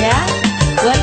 Ya. buat